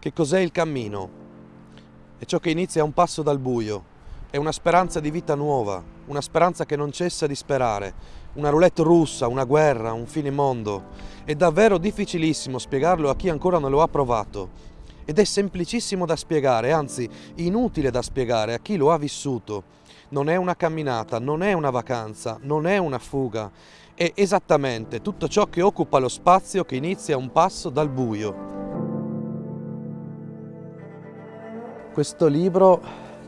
Che cos'è il cammino? È ciò che inizia a un passo dal buio, è una speranza di vita nuova, una speranza che non cessa di sperare, una roulette russa, una guerra, un fine mondo. È davvero difficilissimo spiegarlo a chi ancora non lo ha provato. Ed è semplicissimo da spiegare, anzi inutile da spiegare a chi lo ha vissuto. Non è una camminata, non è una vacanza, non è una fuga. È esattamente tutto ciò che occupa lo spazio che inizia un passo dal buio. Questo libro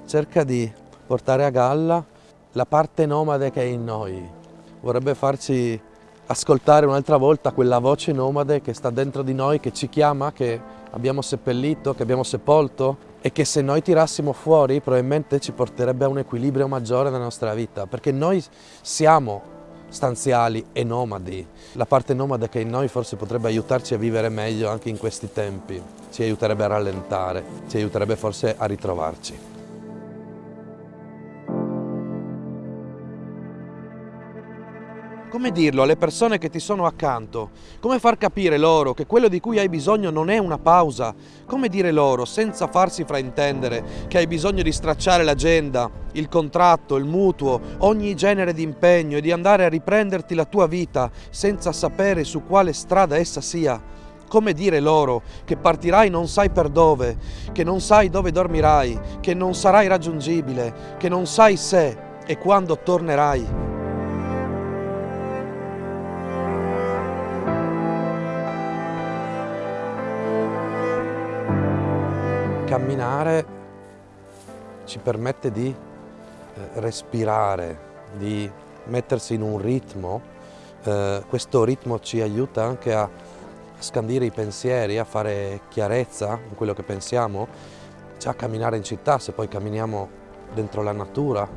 cerca di portare a galla la parte nomade che è in noi. Vorrebbe farci ascoltare un'altra volta quella voce nomade che sta dentro di noi, che ci chiama, che abbiamo seppellito, che abbiamo sepolto e che se noi tirassimo fuori probabilmente ci porterebbe a un equilibrio maggiore nella nostra vita, perché noi siamo stanziali e nomadi. La parte nomade che in noi forse potrebbe aiutarci a vivere meglio anche in questi tempi, ci aiuterebbe a rallentare, ci aiuterebbe forse a ritrovarci. Come dirlo alle persone che ti sono accanto? Come far capire loro che quello di cui hai bisogno non è una pausa? Come dire loro, senza farsi fraintendere, che hai bisogno di stracciare l'agenda, il contratto, il mutuo, ogni genere di impegno e di andare a riprenderti la tua vita senza sapere su quale strada essa sia? Come dire loro che partirai non sai per dove, che non sai dove dormirai, che non sarai raggiungibile, che non sai se e quando tornerai? Camminare ci permette di eh, respirare, di mettersi in un ritmo, eh, questo ritmo ci aiuta anche a scandire i pensieri, a fare chiarezza in quello che pensiamo, già camminare in città, se poi camminiamo dentro la natura,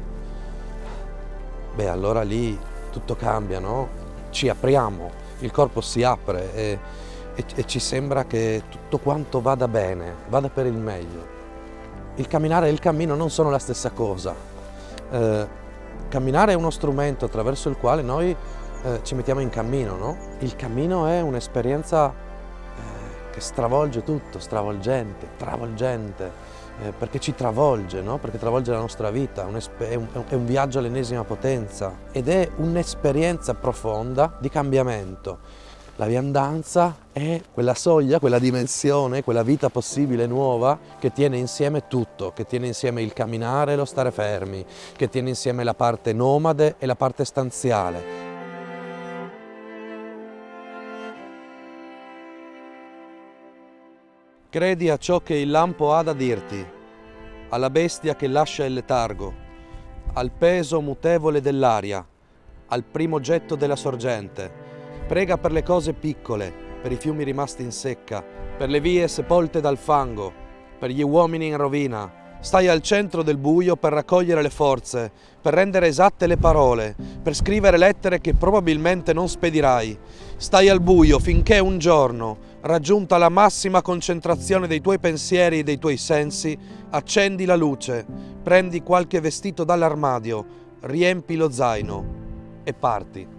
beh allora lì tutto cambia, no? Ci apriamo, il corpo si apre e e, e ci sembra che tutto quanto vada bene, vada per il meglio. Il camminare e il cammino non sono la stessa cosa. Eh, camminare è uno strumento attraverso il quale noi eh, ci mettiamo in cammino, no? Il cammino è un'esperienza eh, che stravolge tutto, stravolgente, travolgente, eh, perché ci travolge, no? perché travolge la nostra vita, un è, un, è un viaggio all'ennesima potenza ed è un'esperienza profonda di cambiamento. La viandanza è quella soglia, quella dimensione, quella vita possibile nuova che tiene insieme tutto, che tiene insieme il camminare e lo stare fermi, che tiene insieme la parte nomade e la parte stanziale. Credi a ciò che il lampo ha da dirti, alla bestia che lascia il letargo, al peso mutevole dell'aria, al primo getto della sorgente, Prega per le cose piccole, per i fiumi rimasti in secca, per le vie sepolte dal fango, per gli uomini in rovina. Stai al centro del buio per raccogliere le forze, per rendere esatte le parole, per scrivere lettere che probabilmente non spedirai. Stai al buio finché un giorno, raggiunta la massima concentrazione dei tuoi pensieri e dei tuoi sensi, accendi la luce, prendi qualche vestito dall'armadio, riempi lo zaino e parti.